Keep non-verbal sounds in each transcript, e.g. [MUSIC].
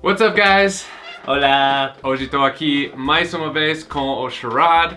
What's up, guys? Hola. Hoje estou aqui mais uma vez com o Sharad.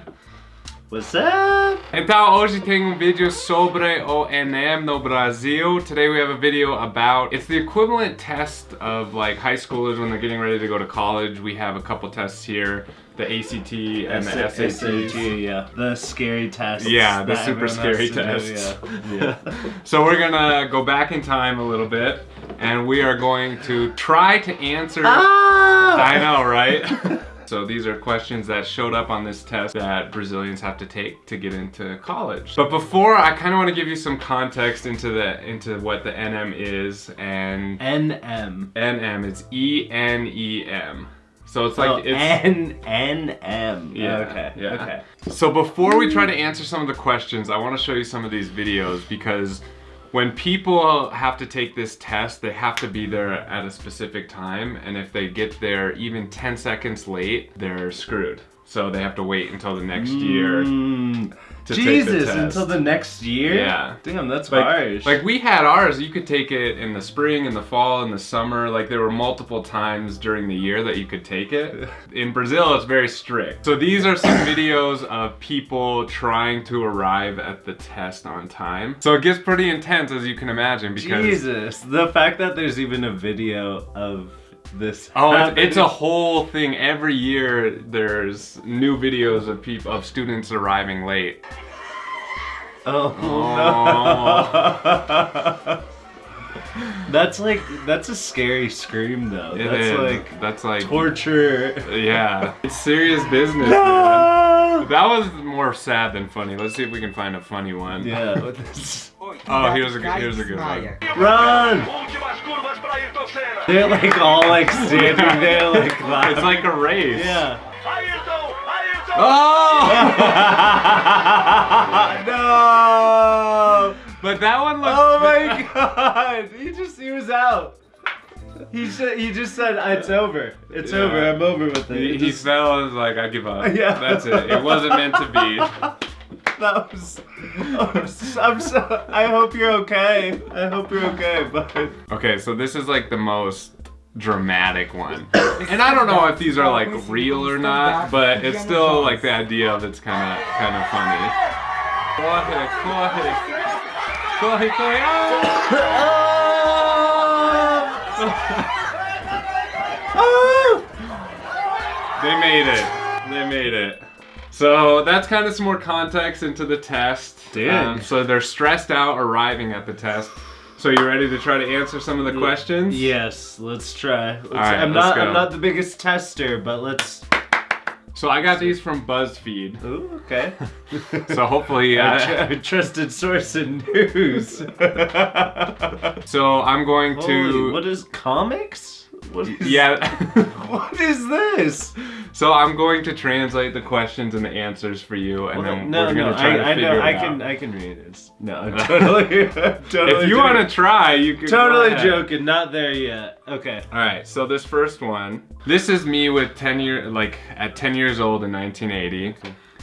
What's up? Então, hoje tem um vídeo sobre o Enem no Brasil. Today we have a video about, it's the equivalent test of like high schoolers when they're getting ready to go to college. We have a couple tests here, the ACT and the SATs. SAT, yeah. The scary test. Yeah, the super scary tests. Yeah. yeah. [LAUGHS] So we're gonna go back in time a little bit and we are going to try to answer. ah! I know, right? [LAUGHS] So these are questions that showed up on this test that Brazilians have to take to get into college. But before, I kind of want to give you some context into the into what the Enem is and Enem. Enem It's E N E M. So it's Oh, like it's N N M. Yeah, Okay. yeah. Okay. So before we try to answer some of the questions, I want to show you some of these videos because when people have to take this test, they have to be there at a specific time. And if they get there even 10 seconds late, they're screwed. So they have to wait until the next year. Mm, to take the Jesus, test. until the next year? Yeah. Damn, that's Like, harsh. like we had ours, you could take it in the spring, in the fall, in the summer. Like there were multiple times during the year that you could take it. [LAUGHS] In Brazil, it's very strict. So these are some videos of people trying to arrive at the test on time. So it gets pretty intense as you can imagine because Jesus. The fact that there's even a video of this. Oh, it's, it's a whole thing. Every year there's new videos of people of students arriving late. Oh, no. [LAUGHS] that's like that's a scary scream though. It that's is. like that's like torture. yeah, [LAUGHS] it's serious business. man. No! That was more sad than funny. Let's see if we can find a funny one. Yeah. what [LAUGHS] this- Oh, here's a good, here's a good one. Run! They're like all like standing there like that. [LAUGHS] It's like a race. yeah. Oh! [LAUGHS] no! but that one looks. Oh my [LAUGHS] god! He just he was out. He said he just said ah, it's over. It's Yeah. over. I'm over with it. He, It he just- fell and was like, I give up. Yeah. That's it. It wasn't meant to be. That was. I'm so. I hope you're okay. I hope you're okay, but. Okay, so this is like the most dramatic one. And I don't know if these are like real or not, but it's still like the idea of it's kind of kind of funny. They made it. They made it. So that's kind of some more context into the test. Um, so they're stressed out arriving at the test. So you ready to try to answer some of the questions? Yes, let's try. Let's, right, I'm let's not. go. I'm not the biggest tester, but let's. So I got these from BuzzFeed. Ooh, okay. [LAUGHS] So hopefully, [LAUGHS] uh, tr- a trusted source in news. [LAUGHS] so I'm going to. What is comics? What is? yeah. What is this? So I'm going to translate the questions and the answers for you, and then no, we're no, gonna try to I, I figure know. it I out. can. I can read it. [LAUGHS] No, I'm [LAUGHS] totally. I'm [LAUGHS] totally if you want to try, you can. Totally joking. Not there yet. Okay. All right, so this first one, this is me with 10 year, like at 10 years old in 1980,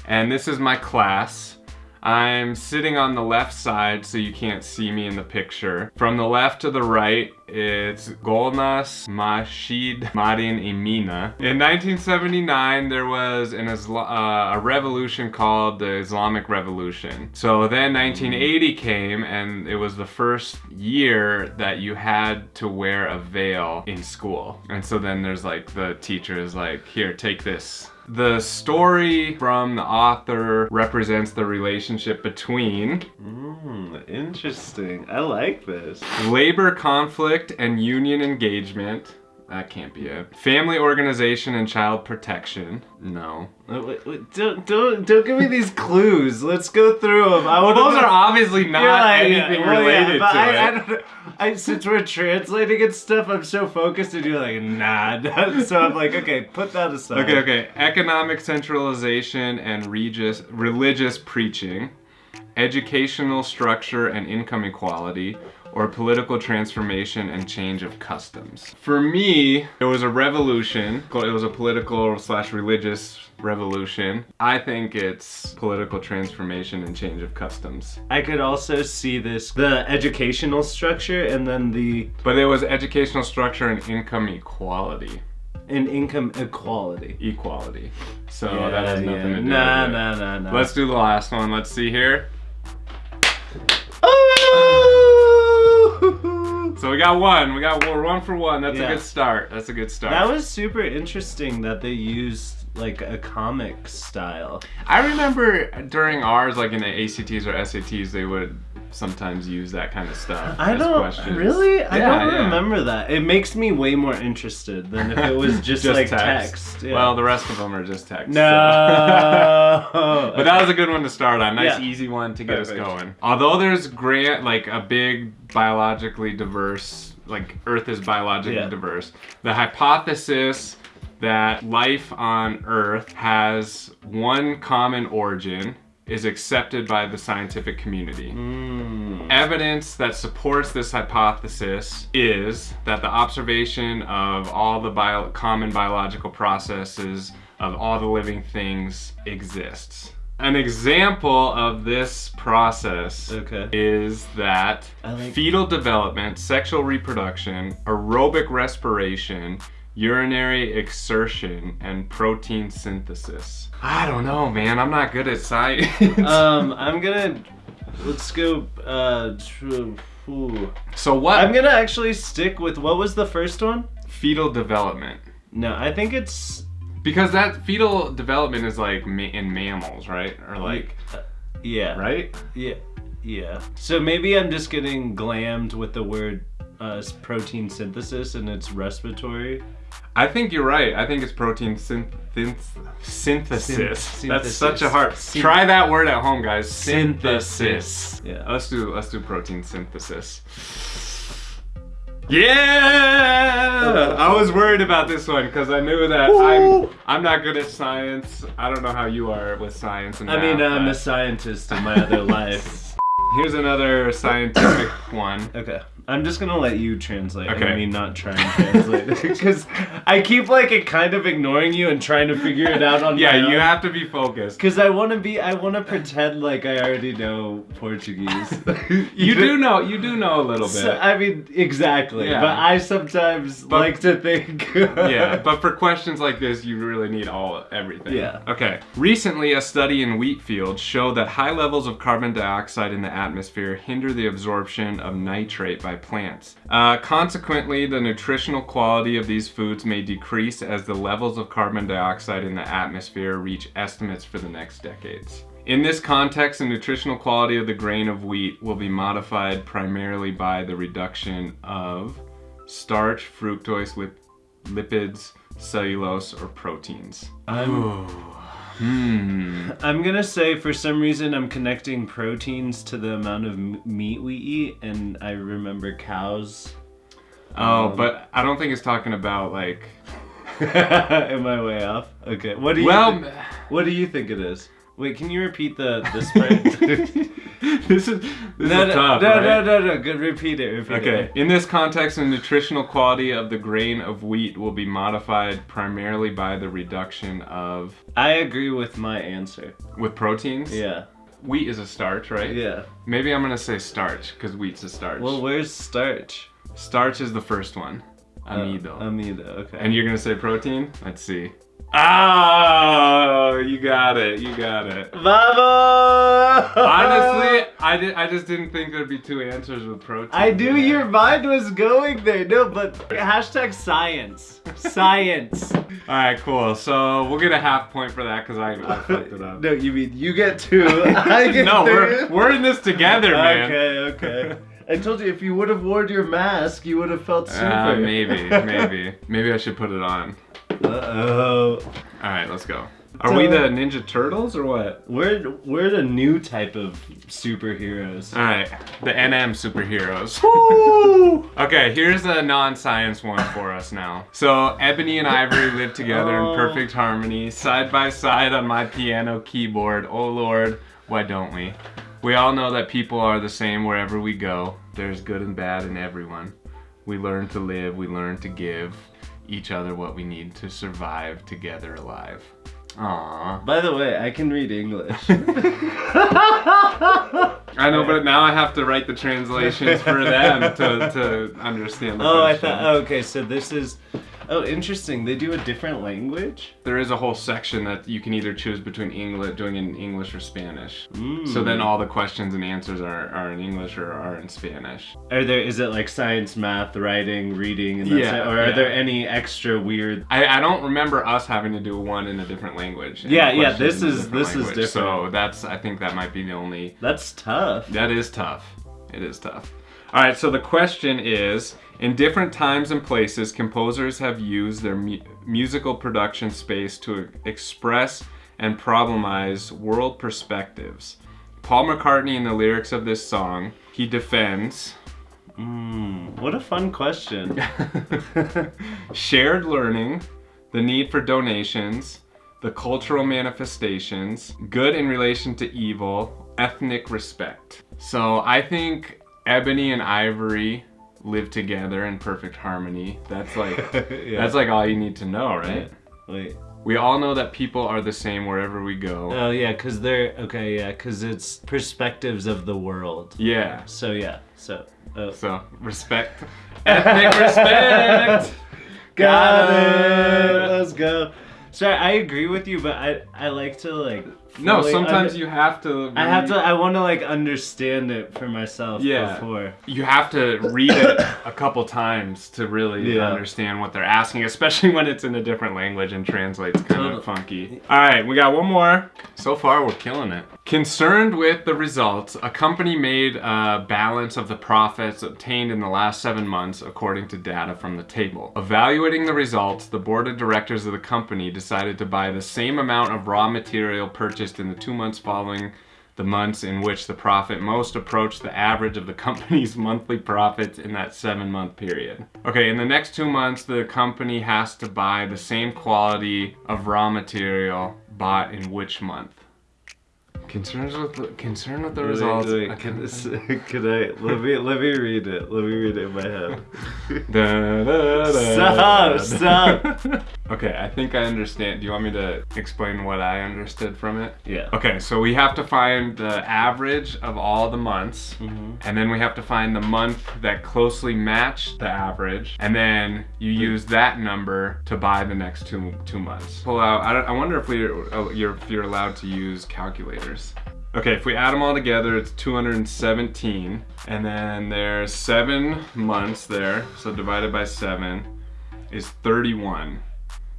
and this is my class. I'm sitting on the left side so you can't see me in the picture. From the left to the right, it's Golnaz Mahshid Marin Emina. In 1979, there was an Isla- uh, a revolution called the Islamic Revolution. So then 1980 came, and it was the first year that you had to wear a veil in school. And so then there's like the teacher is like, here, take this. The story from the author represents the relationship between Mm, interesting. I like this. labor conflict and union engagement. That can't be it. Family organization and child protection. No. Wait, wait, don't, don't, don't give me these clues. Let's go through them. I Well, those are obviously not like, anything well, yeah, related but to I, it. I don't know. I, since we're translating and stuff, I'm so focused, and you're like, nah. [LAUGHS] so I'm like, okay, put that aside. Okay, okay. Economic centralization and regis, religious preaching. Educational structure and income equality, or political transformation and change of customs. For me, it was a revolution. It was a political slash religious revolution. I think it's political transformation and change of customs. I could also see this the educational structure and then the But it was educational structure and income equality. and income equality. Equality. So that has nothing to do Nah, with it. nah, nah, nah. Let's do the last one. Let's see here. Oh! [LAUGHS] So we got one. We got we're one for one. That's Yeah. a good start. That's a good start. That was super interesting that they used like a comic style. I remember during ours, like in the ACTs or SATs, they would sometimes use that kind of stuff. I don't questions. really. I Yeah, don't yeah. remember that. It makes me way more interested than if it was [LAUGHS] just, like text. Yeah. Well, the rest of them are just text. so- no. [LAUGHS] But that was a good one to start on. Nice, Yeah. easy one to get Perfect. us going. Although there's grant like a big biologically diverse, like Earth is biologically Yeah. diverse. The hypothesis that life on Earth has one common origin is accepted by the scientific community. Mm. Evidence that supports this hypothesis is that the observation of all the bio- common biological processes of all the living things exists. An example of this process Okay. is that like- fetal development, sexual reproduction, aerobic respiration, urinary exertion, and protein synthesis. I don't know, man. I'm not good at science. [LAUGHS] um, [LAUGHS] I'm gonna let's go. Uh, ooh. so what? I'm gonna actually stick with what was the first one? fetal development No, I think it's because that fetal development is like ma- in mammals right? Or like yeah, right? Yeah, yeah. So maybe I'm just getting glammed with the word uh, protein synthesis and it's respiratory. i think you're right. I think it's protein synth- synth- synthesis. Syn- that's such a hard Syn- try that word at home guys. Synthesis. synthesis. Yeah. let's do let's do protein synthesis. Yeah i was worried about this one because i knew that i'm i'm not good at science i don't know how you are with science and I mean, I'm a scientist in my other life. [LAUGHS] Here's another scientific [COUGHS] one. Okay. I'm just gonna let you translate Okay. and me not try and translate [LAUGHS] it because I keep like it kind of ignoring you and trying to figure it out on Yeah, you have to be focused. Because I want to be, I want to pretend like I already know Portuguese. [LAUGHS] You do know, you do know a little bit. So, I mean, exactly. Yeah. But I sometimes But- like to think. [LAUGHS] yeah, but for questions like this, you really need all everything. Yeah. Okay. Recently, a study in wheat fields showed that high levels of carbon dioxide in the atmosphere hinder the absorption of nitrate by plants. Uh, consequently, the nutritional quality of these foods may decrease as the levels of carbon dioxide in the atmosphere reach estimates for the next decades. In this context, the nutritional quality of the grain of wheat will be modified primarily by the reduction of starch, fructose, lip- lipids, cellulose, or proteins. I'm, Hmm. I'm gonna say for some reason I'm connecting proteins to the amount of m- meat we eat, and I remember cows. Oh, Um, but I don't think it's talking about like. [LAUGHS] Am I way off? Okay. What do you? Well, what do you think it is? Wait, can you repeat the the [LAUGHS] spread? this is this no, is no, tough. no, right? no, no, no. Good. Repeat it. Repeat Okay. it. In this context, the nutritional quality of the grain of wheat will be modified primarily by the reduction of I agree with my answer. with proteins. Yeah. Wheat is a starch, right? Yeah. Maybe I'm gonna say starch because wheat's a starch. Well, where's starch? starch is the first one. Amido. Uh, amido. Okay. And you're gonna say protein? Let's see. Oh, you got it. You got it. Vamos! Honestly, I, did, I just didn't think there'd be two answers with protein. I knew your mind was going there. No, but hashtag science. Science. [LAUGHS] All right, cool. So we'll get a half point for that because I, I fucked it up. [LAUGHS] No, you mean you get two. [LAUGHS] I get no, three. we're, we're in this together, man. Okay, okay. I told you if you would have worn your mask, you would have felt super. Uh, maybe, maybe, maybe I should put it on. Uh oh. All right, let's go. Are we the Ninja Turtles or what? We're we're the new type of superheroes. All right, the Enem superheroes. Woo! [LAUGHS] Okay, here's a non-science one for us now. So Ebony and Ivory live together Oh. in perfect harmony, side by side on my piano keyboard. Oh Lord, why don't we? We all know that people are the same wherever we go. There's good and bad in everyone. We learn to live, we learn to give each other what we need to survive together alive. Aww. By the way, I can read English. [LAUGHS] [LAUGHS] I know, but now I have to write the translations for them to, to understand the [LAUGHS] oh, I thought. Okay, so this is. Oh, interesting. They do a different language. There is a whole section that you can either choose between English, doing it in English or Spanish. Mm. So then all the questions and answers are, are in English or are in Spanish. Are there? Is it like science, math, writing, reading, and that's Yeah, it? Or are yeah. there any extra weird? I, I don't remember us having to do one in a different language. Yeah, yeah, this is- different this is language. So that's I think that might be the only That's tough. That is tough. It is tough. All right, so the question is In different times and places, composers have used their mu- musical production space to express and problemize world perspectives. Paul McCartney, in the lyrics of this song, he defends Mm, what a fun question. [LAUGHS] shared learning, the need for donations, the cultural manifestations, good in relation to evil, ethnic respect. So I think Ebony and Ivory live together in perfect harmony. That's like [LAUGHS] Yeah. that's like all you need to know, right? Wait. We all know that people are the same wherever we go. Oh yeah, cause they're okay. Yeah, cause it's perspectives of the world. yeah. So yeah. So. Oh. So respect, [LAUGHS] ethnic respect. [LAUGHS] Got it. Let's go. Sorry, I agree with you, but I I like to like. No, sometimes you have to. I have to. I want to like understand it for myself Yeah. before. you have to read it a couple times to really Yeah. understand what they're asking, especially when it's in a different language and translates kind of funky. All right, we got one more. So far, we're killing it. Concerned with the results, a company made a balance of the profits obtained in the last seven months according to data from the table. Evaluating the results, the board of directors of the company decided to buy the same amount of raw material purchased in the two months following the months in which the profit most approached the average of the company's [LAUGHS] monthly profits in that seven month period. Okay, in the next two months, the company has to buy the same quality of raw material bought in which month? Concerns with the, concern with the Wait, results. wait, a can, this, [LAUGHS] can I let me let me read it? Let me read it in my head. [LAUGHS] Da, da, da, Stop, da. stop. Okay, I think I understand. Do you want me to explain what I understood from it? Yeah. Okay, so we have to find the average of all the months, and then we have to find the month that closely matched the average, and then you use that number to buy the next two two months. Pull out. I, don't, I wonder if we're uh, you're if you're allowed to use calculators. Okay, if we add them all together, it's 217, and then there's seven months there, so divided by seven is 31.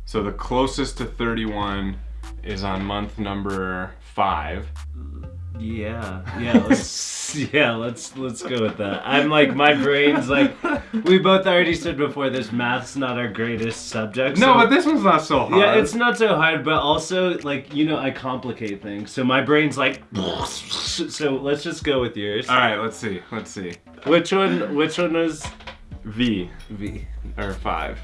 So the closest to 31 is on month number five. Yeah, yeah, let's [LAUGHS] yeah, let's let's go with that. I'm like my brain's like we both already said before this math's not our greatest subject. No, but this one's not so hard. yeah, it's not so hard, but also like you know I complicate things, so my brain's like. [LAUGHS] So let's just go with yours. All right, let's see. Let's see. Which one? Which one was V V? or five.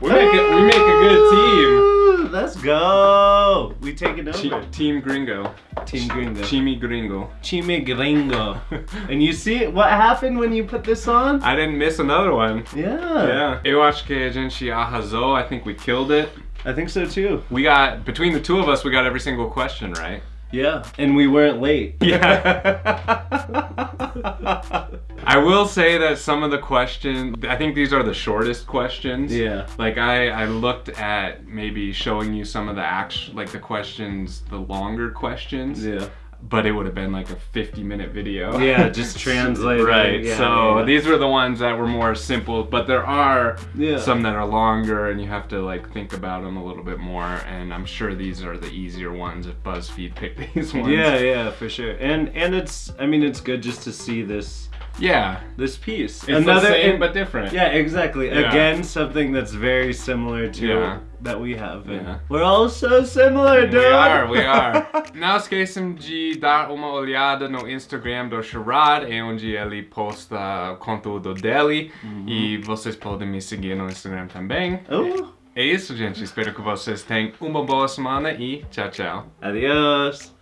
We make it. We make a good team. Let's go. We take it team. over. Chi- team Gringo. Team Gringo. Chimi Gringo. Chime Gringo. and you see what happened when you put this on? I didn't miss another one. Yeah. Yeah. Eu acho que a gente arrasou. I think we killed it. I think so too. We got between the two of us, we got every single question right. Yeah. And we weren't late. [LAUGHS] Yeah. [LAUGHS] I will say that some of the questions, I think these are the shortest questions. Yeah. Like I, I looked at maybe showing you some of the act, like the questions, the longer questions. Yeah. But it would have been like a 50 minute video. Yeah, [LAUGHS] just translating, right. yeah, so yeah. these were the ones that were more simple, but there are Yeah. some that are longer and you have to like think about them a little bit more. And I'm sure these are the easier ones if BuzzFeed picked [LAUGHS] these ones. Yeah, yeah, for sure. And and it's I mean it's good just to see this Yeah. this piece. It's the same and- but different. Yeah, exactly. Yeah. Again, something that's very similar to Yeah. that we have. Yeah. We're all so similar, dude. We are, we [LAUGHS] are. Não esqueçam de dar uma olhada no Instagram do Sherrod, é onde ele posta uh, conteúdo dele. Uhum. E vocês podem me seguir no Instagram também. Oh, É isso, gente. Espero que vocês tenham uma boa semana e tchau, tchau. Adios.